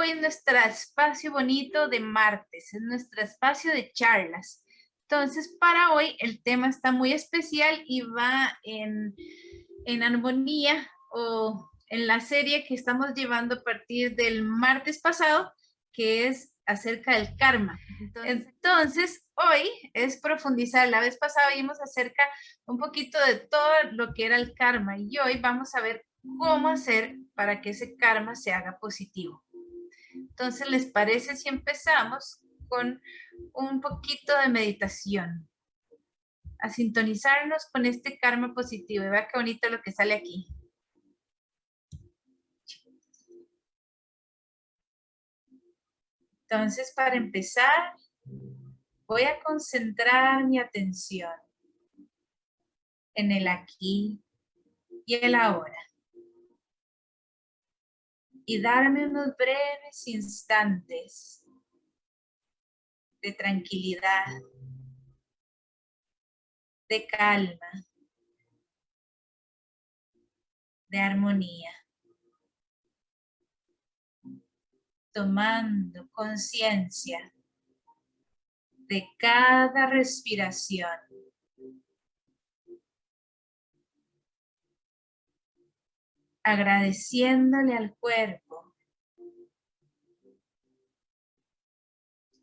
hoy es nuestro espacio bonito de martes, es nuestro espacio de charlas. Entonces, para hoy el tema está muy especial y va en, en armonía o en la serie que estamos llevando a partir del martes pasado, que es acerca del karma. Entonces, hoy es profundizar. La vez pasada vimos acerca un poquito de todo lo que era el karma y hoy vamos a ver cómo hacer para que ese karma se haga positivo. Entonces, ¿les parece si empezamos con un poquito de meditación? A sintonizarnos con este karma positivo. vea qué bonito lo que sale aquí. Entonces, para empezar, voy a concentrar mi atención en el aquí y el ahora. Y darme unos breves instantes de tranquilidad, de calma, de armonía. tomando conciencia de cada respiración. Agradeciéndole al cuerpo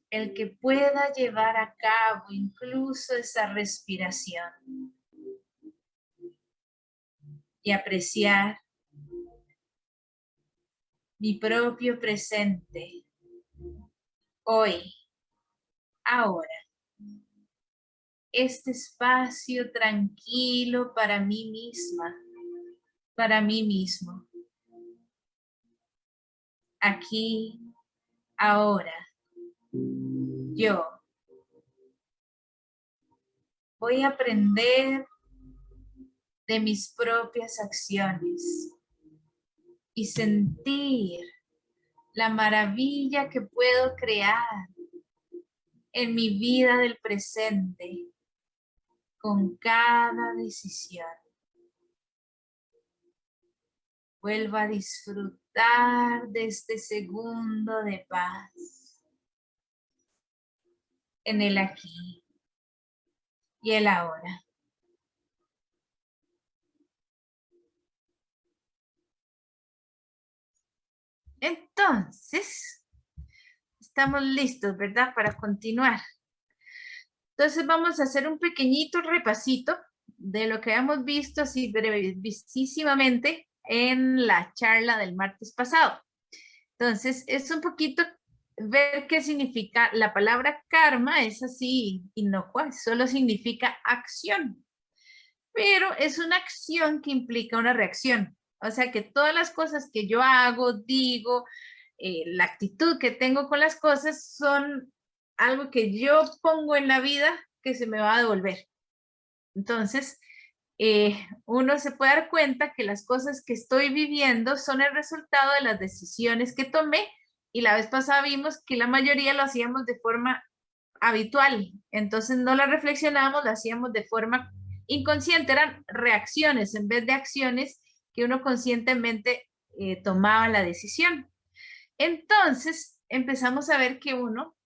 el que pueda llevar a cabo incluso esa respiración y apreciar mi propio presente, hoy, ahora. Este espacio tranquilo para mí misma, para mí mismo. Aquí, ahora, yo voy a aprender de mis propias acciones y sentir la maravilla que puedo crear en mi vida del presente con cada decisión. Vuelvo a disfrutar de este segundo de paz en el aquí y el ahora. Entonces, estamos listos, ¿verdad? Para continuar. Entonces vamos a hacer un pequeñito repasito de lo que hemos visto así brevísimamente en la charla del martes pasado. Entonces, es un poquito ver qué significa la palabra karma, es así inocua, solo significa acción. Pero es una acción que implica una reacción. O sea que todas las cosas que yo hago, digo, eh, la actitud que tengo con las cosas son algo que yo pongo en la vida que se me va a devolver. Entonces, eh, uno se puede dar cuenta que las cosas que estoy viviendo son el resultado de las decisiones que tomé y la vez pasada vimos que la mayoría lo hacíamos de forma habitual, entonces no la reflexionamos, lo hacíamos de forma inconsciente, eran reacciones en vez de acciones que uno conscientemente eh, tomaba la decisión. Entonces empezamos a ver que uno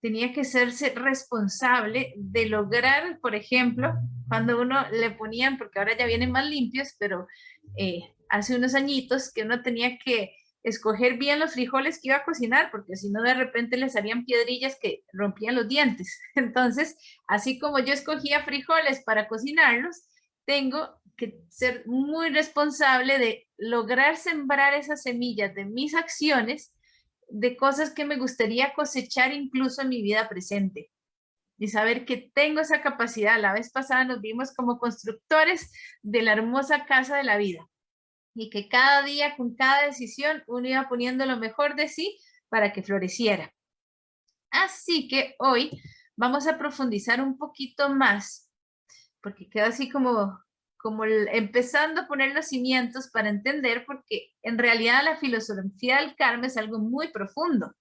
tenía que serse responsable de lograr, por ejemplo, cuando uno le ponían, porque ahora ya vienen más limpios, pero eh, hace unos añitos que uno tenía que escoger bien los frijoles que iba a cocinar, porque si no de repente le salían piedrillas que rompían los dientes. Entonces, así como yo escogía frijoles para cocinarlos, tengo que ser muy responsable de lograr sembrar esas semillas de mis acciones, de cosas que me gustaría cosechar incluso en mi vida presente. Y saber que tengo esa capacidad. La vez pasada nos vimos como constructores de la hermosa casa de la vida. Y que cada día, con cada decisión, uno iba poniendo lo mejor de sí para que floreciera. Así que hoy vamos a profundizar un poquito más, porque queda así como como empezando a poner los cimientos para entender, porque en realidad la filosofía del karma es algo muy profundo.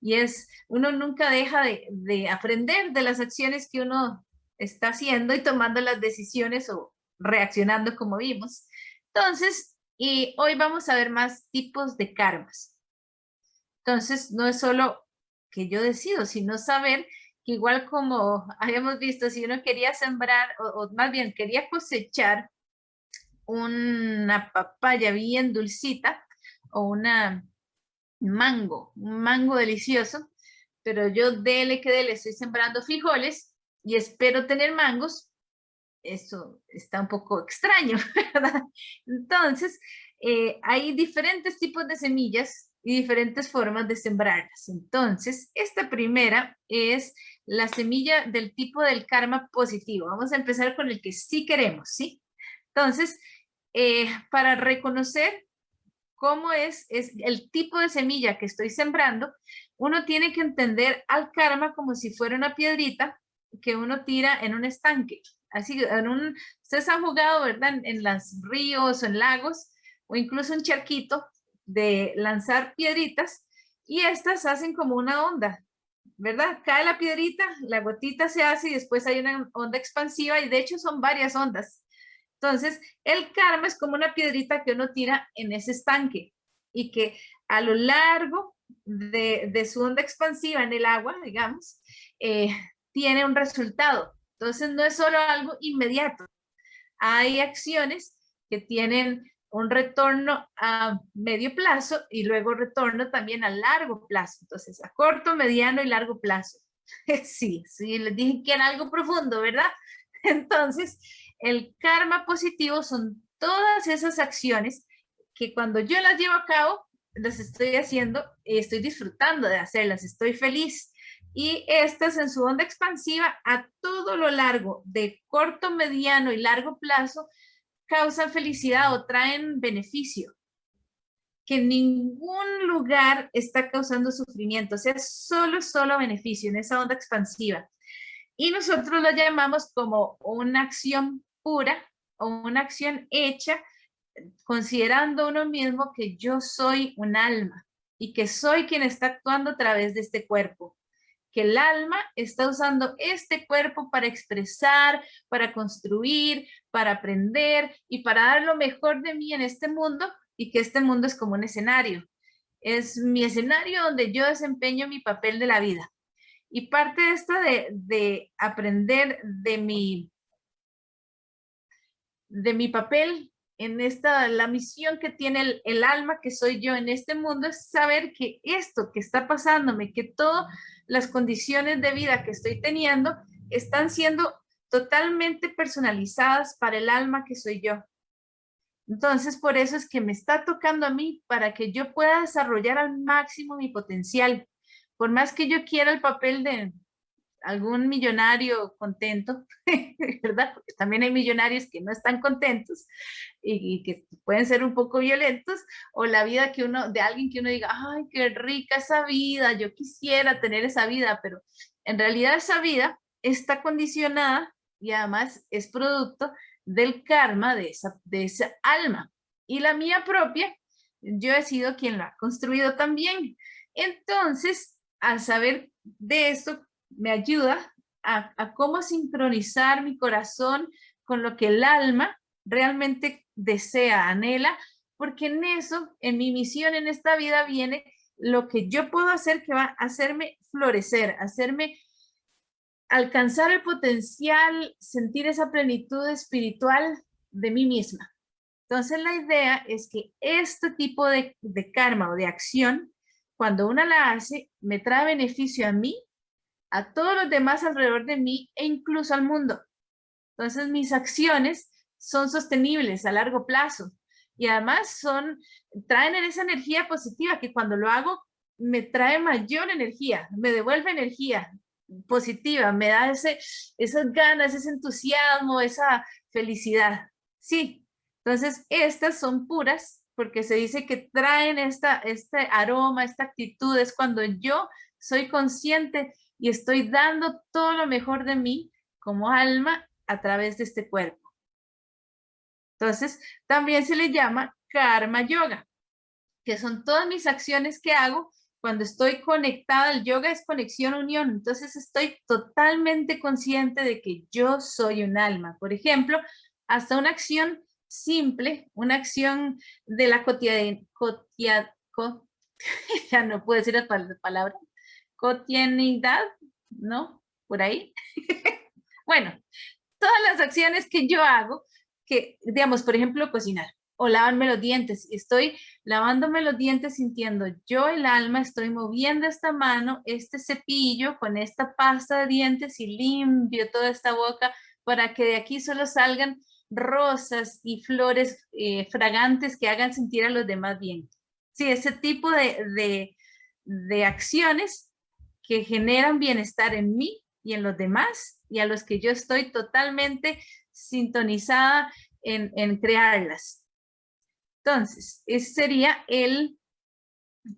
Y es, uno nunca deja de, aprender de las acciones que uno está haciendo y tomando las decisiones o reaccionando como vimos. Entonces, y hoy vamos a ver más tipos de karmas. Entonces, no es solo que yo decido, sino saber que igual como habíamos visto, si uno quería sembrar, o, más bien quería cosechar una papaya bien dulcita, o una mango, un mango delicioso, pero yo dele que dele, estoy sembrando frijoles y espero tener mangos, eso está un poco extraño, ¿verdad? Entonces, eh, hay diferentes tipos de semillas y diferentes formas de sembrarlas. Entonces, esta primera es la semilla del tipo del karma positivo. Vamos a empezar con el que sí queremos, ¿sí? Entonces, eh, para reconocer cómo es, es el tipo de semilla que estoy sembrando, uno tiene que entender al karma como si fuera una piedrita que uno tira en un estanque. Así, en un, ustedes han jugado, ¿verdad? En, en los ríos o en lagos, o incluso un charquito, de lanzar piedritas, y estas hacen como una onda, ¿verdad? Cae la piedrita, la gotita se hace y después hay una onda expansiva, y de hecho son varias ondas. Entonces, el karma es como una piedrita que uno tira en ese estanque, y que a lo largo de, su onda expansiva en el agua, digamos, eh, tiene un resultado. Entonces no es solo algo inmediato. Hay acciones que tienen un retorno a medio plazo y luego retorno también a largo plazo. Entonces, a corto, mediano y largo plazo. Sí, sí, les dije que era algo profundo, ¿verdad? Entonces, el karma positivo son todas esas acciones que cuando yo las llevo a cabo, las estoy haciendo y estoy disfrutando de hacerlas, estoy feliz. Y estas en su onda expansiva a todo lo largo de corto, mediano y largo plazo causan felicidad o traen beneficio. Que ningún lugar está causando sufrimiento, o sea, solo, solo beneficio en esa onda expansiva. Y nosotros lo llamamos como una acción pura o una acción hecha considerando uno mismo que yo soy un alma y que soy quien está actuando a través de este cuerpo. Que el alma está usando este cuerpo para expresar, para construir, para aprender y para dar lo mejor de mí en este mundo y que este mundo es como un escenario. Es mi escenario donde yo desempeño mi papel de la vida. Y parte de esto de, de aprender de mi, de mi papel en esta, la misión que tiene el, alma que soy yo en este mundo es saber que esto que está pasándome, que todas las condiciones de vida que estoy teniendo están siendo totalmente personalizadas para el alma que soy yo. Entonces, por eso es que me está tocando a mí para que yo pueda desarrollar al máximo mi potencial. Por más que yo quiera el papel de, algún millonario contento, ¿verdad? Porque también hay millonarios que no están contentos y, que pueden ser un poco violentos, o la vida que uno, de alguien que uno diga, ay, qué rica esa vida, yo quisiera tener esa vida, pero en realidad esa vida está condicionada y además es producto del karma de esa, de esa alma. Y la mía propia, yo he sido quien la ha construido también. Entonces, al saber de esto, me ayuda a, cómo sincronizar mi corazón con lo que el alma realmente desea, anhela, porque en eso, en mi misión en esta vida viene lo que yo puedo hacer que va a hacerme florecer, hacerme alcanzar el potencial, sentir esa plenitud espiritual de mí misma. Entonces la idea es que este tipo de, de karma o de acción, cuando una la hace, me trae beneficio a mí a todos los demás alrededor de mí e incluso al mundo. Entonces mis acciones son sostenibles a largo plazo y además son, traen esa energía positiva que cuando lo hago me trae mayor energía, me devuelve energía positiva, me da ese, esas ganas, ese entusiasmo, esa felicidad. Sí, entonces estas son puras porque se dice que traen esta, este aroma, esta actitud, es cuando yo soy consciente y estoy dando todo lo mejor de mí como alma a través de este cuerpo. Entonces, también se le llama karma yoga, que son todas mis acciones que hago cuando estoy conectada. El yoga es conexión, unión. Entonces, estoy totalmente consciente de que yo soy un alma. Por ejemplo, hasta una acción simple, una acción de la cotidianidad, ya no puedo decir la palabra, cotidianidad, ¿no? Por ahí. bueno, todas las acciones que yo hago, que, digamos, por ejemplo, cocinar o lavarme los dientes. Estoy lavándome los dientes sintiendo yo el alma, estoy moviendo esta mano, este cepillo con esta pasta de dientes y limpio toda esta boca para que de aquí solo salgan rosas y flores eh, fragantes que hagan sentir a los demás bien. Sí, ese tipo de, de acciones que generan bienestar en mí y en los demás y a los que yo estoy totalmente sintonizada en, en crearlas. Entonces, ese sería el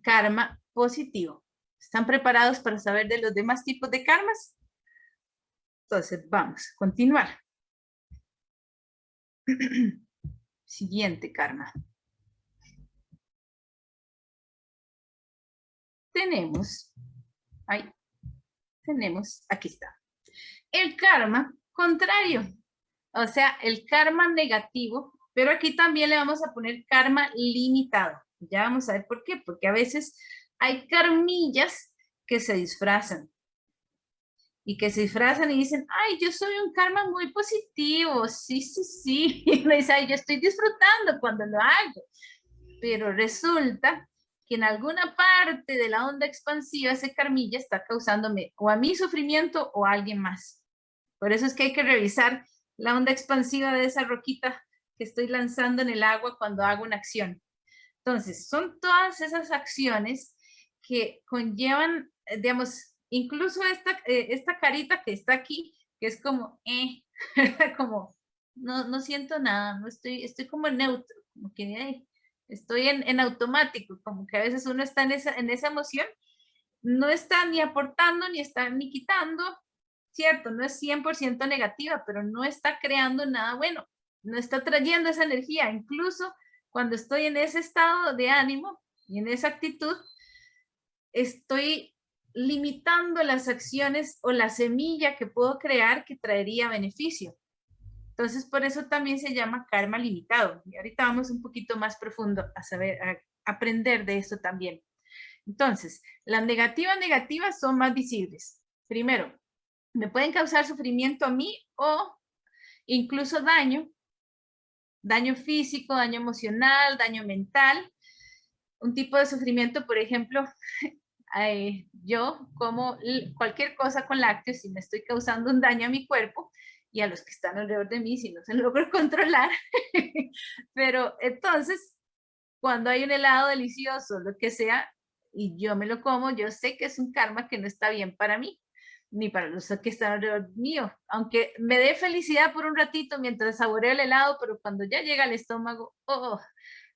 karma positivo. ¿Están preparados para saber de los demás tipos de karmas? Entonces, vamos a continuar. Siguiente karma. Tenemos, ahí, tenemos, aquí está. El karma contrario, o sea, el karma negativo pero aquí también le vamos a poner karma limitado. Ya vamos a ver por qué. Porque a veces hay karmillas que se disfrazan. Y que se disfrazan y dicen, ay, yo soy un karma muy positivo. Sí, sí, sí. Y me dice, ay, yo estoy disfrutando cuando lo hago. Pero resulta que en alguna parte de la onda expansiva ese karmilla está causándome o a mí sufrimiento o a alguien más. Por eso es que hay que revisar la onda expansiva de esa roquita que estoy lanzando en el agua cuando hago una acción. Entonces, son todas esas acciones que conllevan, eh, digamos, incluso esta, eh, esta carita que está aquí, que es como, eh, como, no, no siento nada, no estoy, estoy como neutro, como que estoy en, en, automático, como que a veces uno está en esa, en esa emoción, no está ni aportando, ni está ni quitando, cierto, no es 100% negativa, pero no está creando nada bueno no está trayendo esa energía. Incluso cuando estoy en ese estado de ánimo y en esa actitud, estoy limitando las acciones o la semilla que puedo crear que traería beneficio. Entonces, por eso también se llama karma limitado. Y ahorita vamos un poquito más profundo a saber, a aprender de eso también. Entonces, las negativas negativas son más visibles. Primero, me pueden causar sufrimiento a mí o incluso daño daño físico, daño emocional, daño mental. Un tipo de sufrimiento, por ejemplo, eh, yo como cualquier cosa con lácteos y me estoy causando un daño a mi cuerpo y a los que están alrededor de mí si no se logro controlar. Pero entonces, cuando hay un helado delicioso, lo que sea, y yo me lo como, yo sé que es un karma que no está bien para mí ni para los que están alrededor mío. Aunque me dé felicidad por un ratito mientras saboreo el helado, pero cuando ya llega al estómago, oh.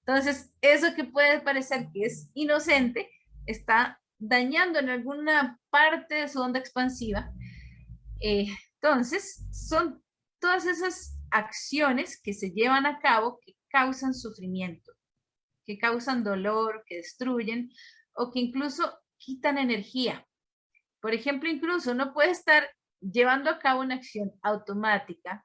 Entonces, eso que puede parecer que es inocente, está dañando en alguna parte de su onda expansiva. Eh, entonces, son todas esas acciones que se llevan a cabo que causan sufrimiento, que causan dolor, que destruyen o que incluso quitan energía. Por ejemplo, incluso uno puede estar llevando a cabo una acción automática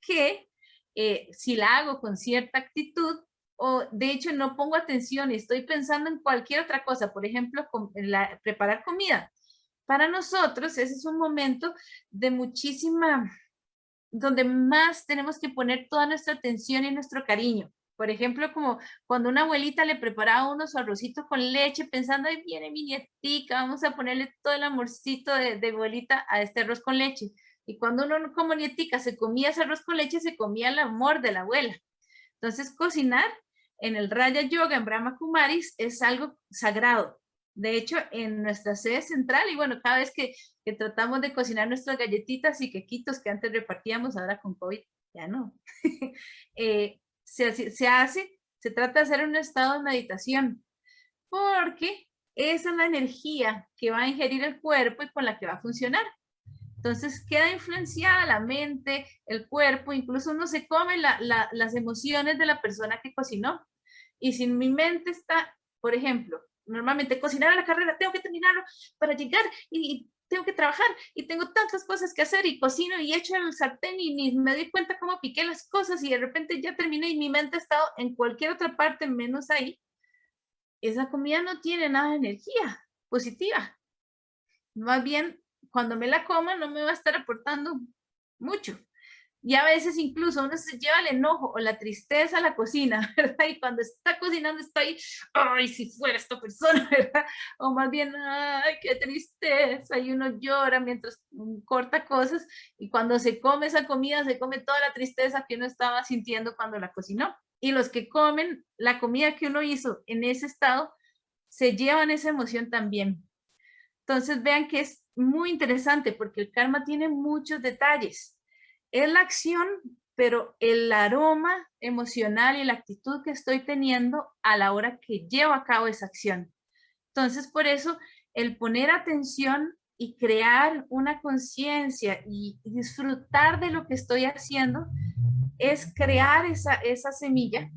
que eh, si la hago con cierta actitud o de hecho no pongo atención y estoy pensando en cualquier otra cosa, por ejemplo, preparar comida. Para nosotros ese es un momento de muchísima, donde más tenemos que poner toda nuestra atención y nuestro cariño. Por ejemplo, como cuando una abuelita le preparaba unos arrocitos con leche, pensando, ahí viene mi nietica, vamos a ponerle todo el amorcito de, de abuelita a este arroz con leche. Y cuando uno como nietica se comía ese arroz con leche, se comía el amor de la abuela. Entonces, cocinar en el Raya Yoga, en Brahma Kumaris, es algo sagrado. De hecho, en nuestra sede central, y bueno, cada vez que, tratamos de cocinar nuestras galletitas y quequitos que antes repartíamos, ahora con COVID, ya no. eh, se, hace, se trata de hacer un estado de meditación, porque esa es la energía que va a ingerir el cuerpo y con la que va a funcionar. Entonces queda influenciada la mente, el cuerpo, incluso uno se come las emociones de la persona que cocinó. Y si mi mente está, por ejemplo, normalmente cocinar a la carrera, tengo que terminarlo para llegar y, tengo que trabajar y tengo tantas cosas que hacer y cocino y echo el sartén y ni me doy cuenta cómo piqué las cosas y de repente ya terminé y mi mente ha estado en cualquier otra parte menos ahí, esa comida no tiene nada de energía positiva. Más bien, cuando me la coma no me va a estar aportando mucho. Y a veces incluso uno se lleva el enojo o la tristeza a la cocina, ¿verdad? Y cuando está cocinando está ahí, ay, si fuera esta persona, ¿verdad? O más bien, ay, qué tristeza, y uno llora mientras corta cosas, y cuando se come esa comida, se come toda la tristeza que uno estaba sintiendo cuando la cocinó. Y los que comen la comida que uno hizo en ese estado, se llevan esa emoción también. Entonces vean que es muy interesante porque el karma tiene muchos detalles es la acción, pero el aroma emocional y la actitud que estoy teniendo a la hora que llevo a cabo esa acción. Entonces, por eso, el poner atención y crear una conciencia y disfrutar de lo que estoy haciendo es crear esa, esa semilla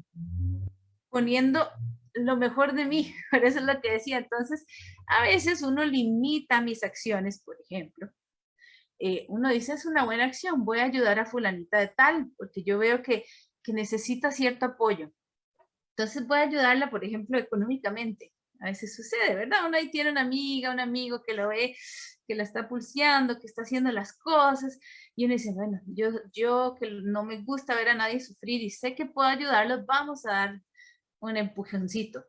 poniendo lo mejor de mí, por eso es lo que decía. Entonces, a veces uno limita mis acciones, por ejemplo, eh, uno dice es una buena acción, voy a ayudar a fulanita de tal, porque yo veo que, que necesita cierto apoyo. Entonces voy a ayudarla, por ejemplo, económicamente. A veces sucede, ¿verdad? Uno ahí tiene una amiga, un amigo que lo ve, que la está pulseando, que está haciendo las cosas, y uno dice, bueno, yo, yo que no me gusta ver a nadie sufrir y sé que puedo ayudarlos, vamos a dar un empujoncito.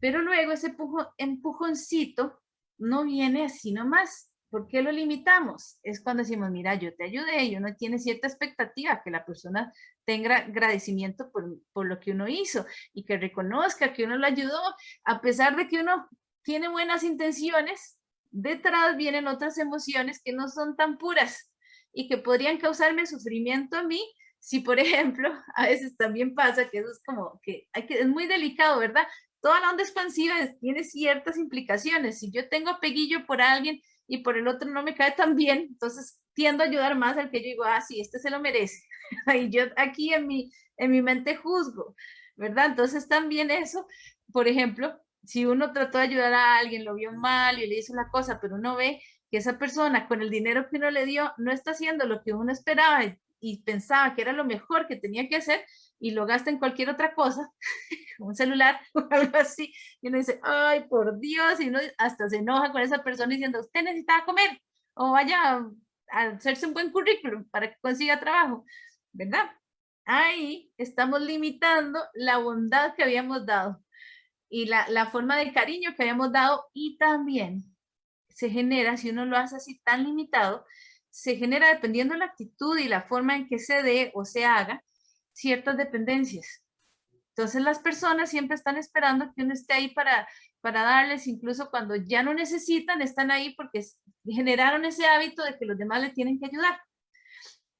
Pero luego ese empujoncito no viene así nomás, ¿Por qué lo limitamos? Es cuando decimos, mira, yo te ayudé y uno tiene cierta expectativa que la persona tenga agradecimiento por, por, lo que uno hizo y que reconozca que uno lo ayudó, a pesar de que uno tiene buenas intenciones, detrás vienen otras emociones que no son tan puras y que podrían causarme sufrimiento a mí si, por ejemplo, a veces también pasa que eso es como que, hay que es muy delicado, ¿verdad? Toda la onda expansiva tiene ciertas implicaciones. Si yo tengo peguillo por alguien y por el otro no me cae tan bien, entonces tiendo a ayudar más al que yo digo, ah, sí, este se lo merece. y yo aquí en mi, en mi mente juzgo, ¿verdad? Entonces también eso, por ejemplo, si uno trató de ayudar a alguien, lo vio mal y le hizo la cosa, pero uno ve que esa persona con el dinero que uno le dio no está haciendo lo que uno esperaba y pensaba que era lo mejor que tenía que hacer y lo gasta en cualquier otra cosa, un celular o algo así, y uno dice, ay, por Dios, y uno hasta se enoja con esa persona diciendo, usted necesita comer, o vaya a hacerse un buen currículum para que consiga trabajo, ¿verdad? Ahí estamos limitando la bondad que habíamos dado y la, la forma de cariño que habíamos dado y también se genera, si uno lo hace así tan limitado, se genera dependiendo de la actitud y la forma en que se dé o se haga ciertas dependencias. Entonces las personas siempre están esperando que uno esté ahí para, para darles, incluso cuando ya no necesitan, están ahí porque generaron ese hábito de que los demás le tienen que ayudar.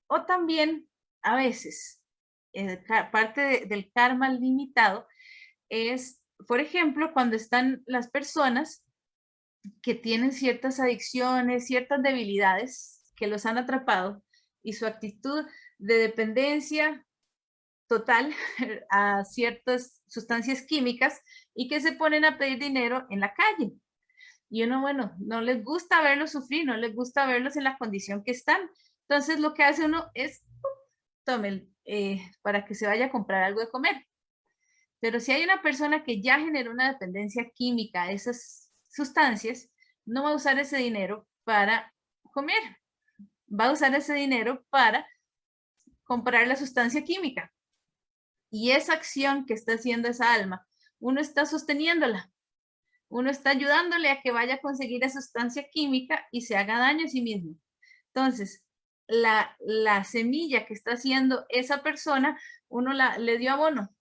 O también, a veces, eh, parte del karma limitado es, por ejemplo, cuando están las personas que tienen ciertas adicciones, ciertas debilidades que los han atrapado y su actitud de dependencia total a ciertas sustancias químicas y que se ponen a pedir dinero en la calle. Y uno, bueno, no les gusta verlos sufrir, no les gusta verlos en la condición que están. Entonces lo que hace uno es, tome eh, para que se vaya a comprar algo de comer. Pero si hay una persona que ya generó una dependencia química a esas sustancias, no va a usar ese dinero para comer. Va a usar ese dinero para comprar la sustancia química. Y esa acción que está haciendo esa alma, uno está sosteniéndola. Uno está ayudándole a que vaya a conseguir esa sustancia química y se haga daño a sí mismo. Entonces, la, la semilla que está haciendo esa persona, uno la, le dio abono.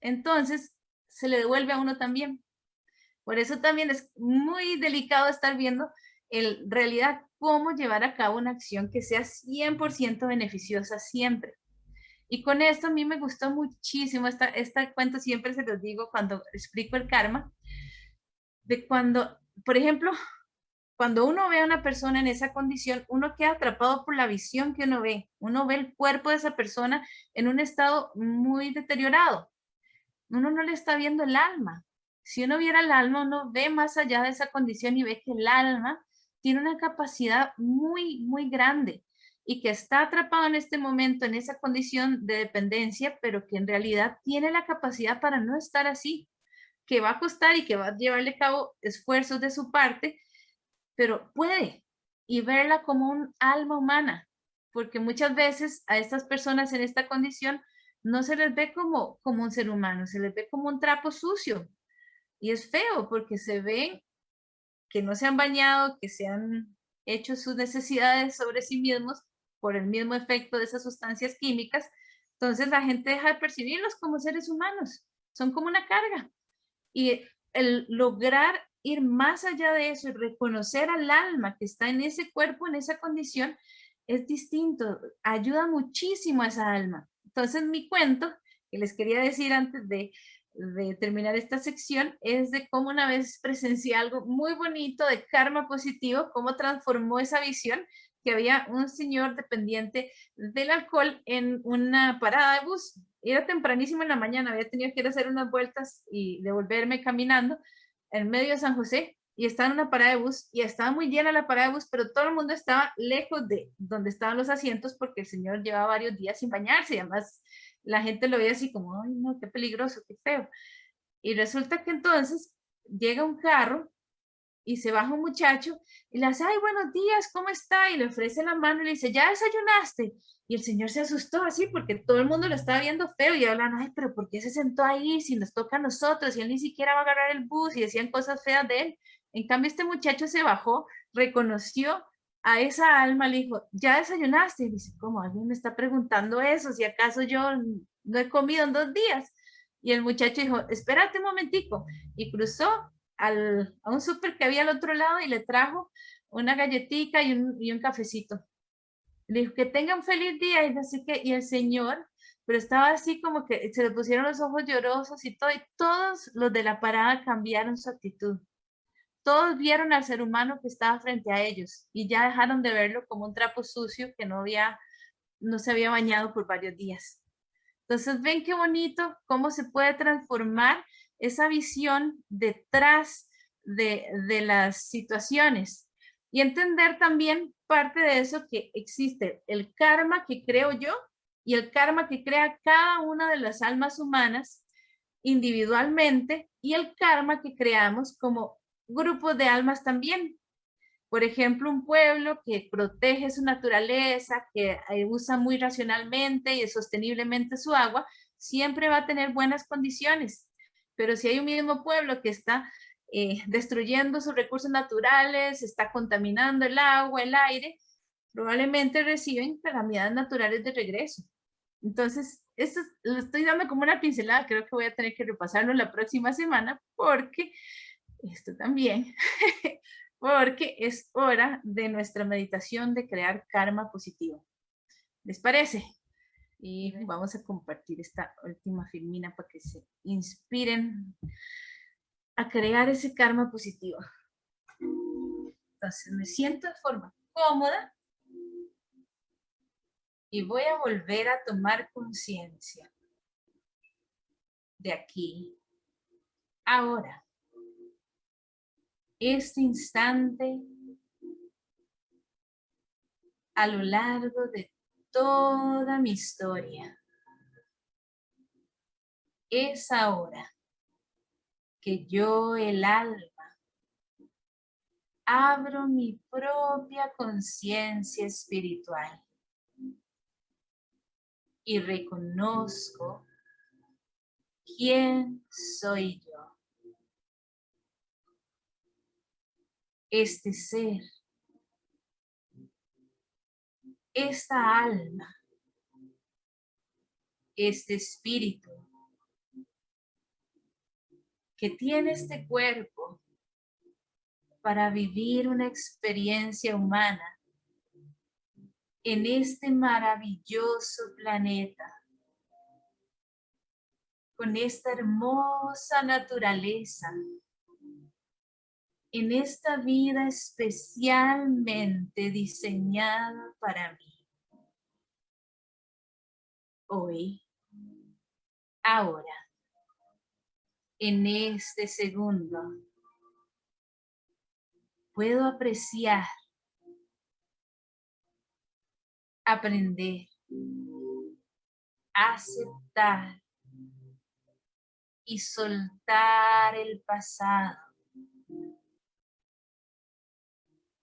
Entonces, se le devuelve a uno también. Por eso también es muy delicado estar viendo en realidad cómo llevar a cabo una acción que sea 100% beneficiosa siempre. Y con esto a mí me gustó muchísimo, esta, esta cuento siempre se los digo cuando explico el karma, de cuando, por ejemplo, cuando uno ve a una persona en esa condición, uno queda atrapado por la visión que uno ve. Uno ve el cuerpo de esa persona en un estado muy deteriorado. Uno no le está viendo el alma. Si uno viera el alma, uno ve más allá de esa condición y ve que el alma tiene una capacidad muy, muy grande y que está atrapado en este momento en esa condición de dependencia, pero que en realidad tiene la capacidad para no estar así, que va a costar y que va a llevarle a cabo esfuerzos de su parte, pero puede y verla como un alma humana, porque muchas veces a estas personas en esta condición no se les ve como, como un ser humano, se les ve como un trapo sucio. Y es feo porque se ven que no se han bañado, que se han hecho sus necesidades sobre sí mismos por el mismo efecto de esas sustancias químicas. Entonces la gente deja de percibirlos como seres humanos, son como una carga. Y el lograr ir más allá de eso y reconocer al alma que está en ese cuerpo, en esa condición, es distinto, ayuda muchísimo a esa alma. Entonces mi cuento, que les quería decir antes de, terminar esta sección, es de cómo una vez presencié algo muy bonito de karma positivo, cómo transformó esa visión, que había un señor dependiente del alcohol en una parada de bus. Era tempranísimo en la mañana, había tenido que ir a hacer unas vueltas y devolverme caminando en medio de San José y estaba en una parada de bus y estaba muy llena la parada de bus, pero todo el mundo estaba lejos de donde estaban los asientos porque el señor llevaba varios días sin bañarse y además la gente lo veía así como, ay no, qué peligroso, qué feo. Y resulta que entonces llega un carro y se baja un muchacho y le hace, ay, buenos días, ¿cómo está? Y le ofrece la mano y le dice, ¿ya desayunaste? Y el señor se asustó así porque todo el mundo lo estaba viendo feo y hablan, ay, pero ¿por qué se sentó ahí si nos toca a nosotros? Y él ni siquiera va a agarrar el bus y decían cosas feas de él. En cambio, este muchacho se bajó, reconoció a esa alma, le dijo, ¿ya desayunaste? Y dice, ¿cómo? Alguien me está preguntando eso, si acaso yo no he comido en dos días. Y el muchacho dijo, espérate un momentico. Y cruzó al, a un súper que había al otro lado y le trajo una galletita y un, y un cafecito. Le dijo, que tenga un feliz día. Y así que, y el señor, pero estaba así como que se le pusieron los ojos llorosos y todo, y todos los de la parada cambiaron su actitud todos vieron al ser humano que estaba frente a ellos y ya dejaron de verlo como un trapo sucio que no, había, no se había bañado por varios días. Entonces, ven qué bonito cómo se puede transformar esa visión detrás de, de las situaciones y entender también parte de eso que existe el karma que creo yo y el karma que crea cada una de las almas humanas individualmente y el karma que creamos como grupos de almas también. Por ejemplo, un pueblo que protege su naturaleza, que eh, usa muy racionalmente y sosteniblemente su agua, siempre va a tener buenas condiciones. Pero si hay un mismo pueblo que está eh, destruyendo sus recursos naturales, está contaminando el agua, el aire, probablemente reciben calamidades naturales de regreso. Entonces, esto lo estoy dando como una pincelada, creo que voy a tener que repasarlo la próxima semana porque esto también, porque es hora de nuestra meditación de crear karma positivo. ¿Les parece? Y vamos a compartir esta última filmina para que se inspiren a crear ese karma positivo. Entonces me siento de forma cómoda y voy a volver a tomar conciencia de aquí, ahora este instante a lo largo de toda mi historia. Es ahora que yo, el alma, abro mi propia conciencia espiritual y reconozco quién soy yo. este ser, esta alma, este espíritu que tiene este cuerpo para vivir una experiencia humana en este maravilloso planeta, con esta hermosa naturaleza en esta vida especialmente diseñada para mí. Hoy, ahora, en este segundo, puedo apreciar, aprender, aceptar y soltar el pasado.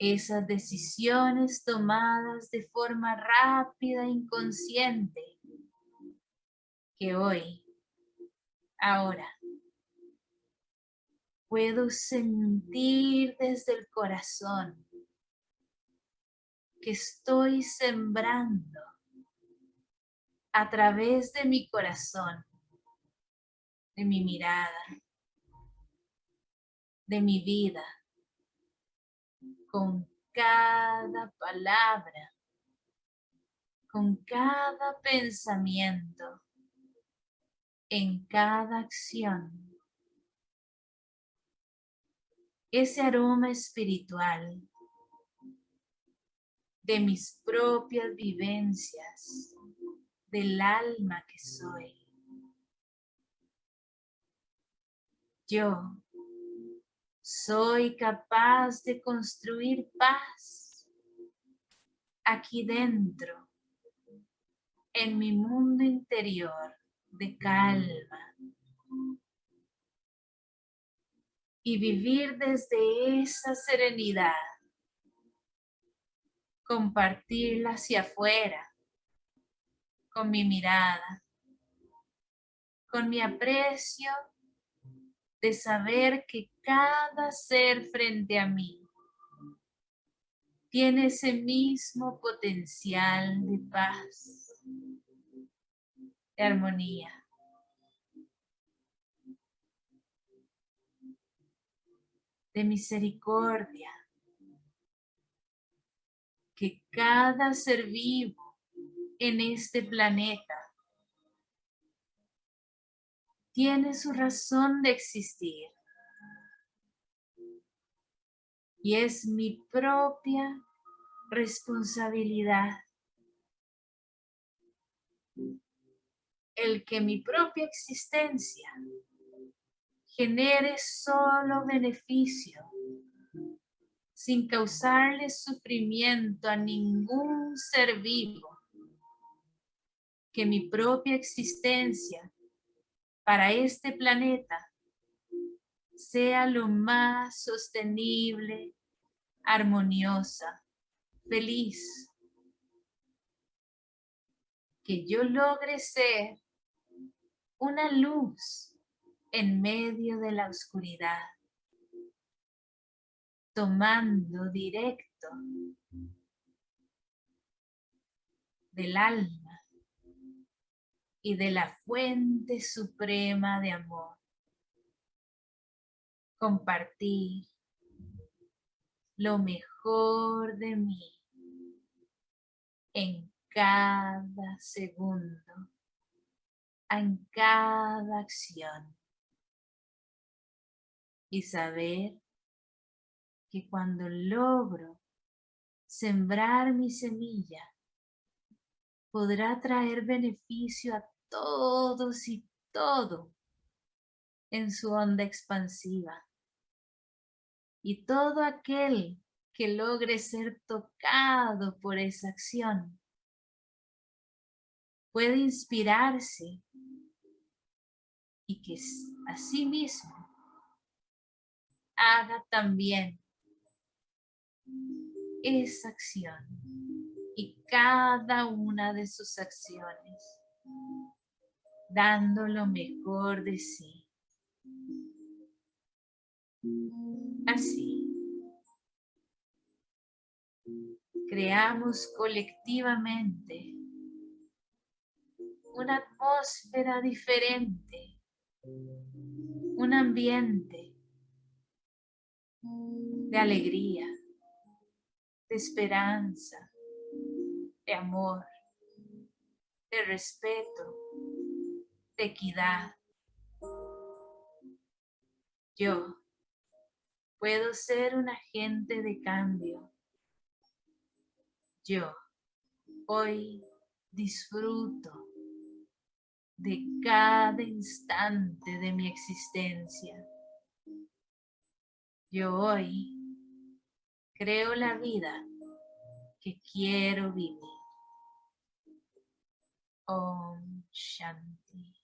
Esas decisiones tomadas de forma rápida e inconsciente que hoy, ahora, puedo sentir desde el corazón que estoy sembrando a través de mi corazón, de mi mirada, de mi vida, con cada palabra, con cada pensamiento, en cada acción. Ese aroma espiritual de mis propias vivencias, del alma que soy. Yo soy capaz de construir paz aquí dentro, en mi mundo interior de calma. Y vivir desde esa serenidad, compartirla hacia afuera, con mi mirada, con mi aprecio de saber que cada ser frente a mí tiene ese mismo potencial de paz, de armonía. de misericordia, que cada ser vivo en este planeta. Tiene su razón de existir. Y es mi propia responsabilidad. El que mi propia existencia genere solo beneficio sin causarle sufrimiento a ningún ser vivo que mi propia existencia para este planeta sea lo más sostenible, armoniosa, feliz. Que yo logre ser una luz en medio de la oscuridad, tomando directo del alma y de la fuente suprema de amor. Compartir lo mejor de mí en cada segundo, en cada acción. Y saber que cuando logro sembrar mi semilla, podrá traer beneficio a todos y todo en su onda expansiva. Y todo aquel que logre ser tocado por esa acción puede inspirarse y que mismo haga también esa acción y cada una de sus acciones, dando lo mejor de sí. Así, creamos colectivamente una atmósfera diferente, un ambiente de alegría, de esperanza, de amor, de respeto, de equidad. Yo puedo ser un agente de cambio. Yo hoy disfruto de cada instante de mi existencia. Yo hoy creo la vida que quiero vivir. Om Shanti.